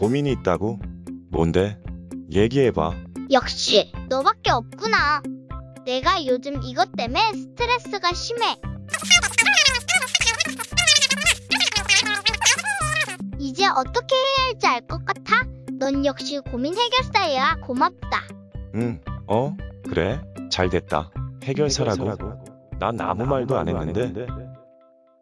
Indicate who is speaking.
Speaker 1: 고민이 있다고? 뭔데? 얘기해봐.
Speaker 2: 역시 너밖에 없구나. 내가 요즘 이것 때문에 스트레스가 심해. 이제 어떻게 해야 할지 알 것 같아? 넌 역시 고민 해결사야. 고맙다.
Speaker 1: 응, 어? 그래? 잘 됐다. 해결사라고? 난 아무 말도 안 했는데.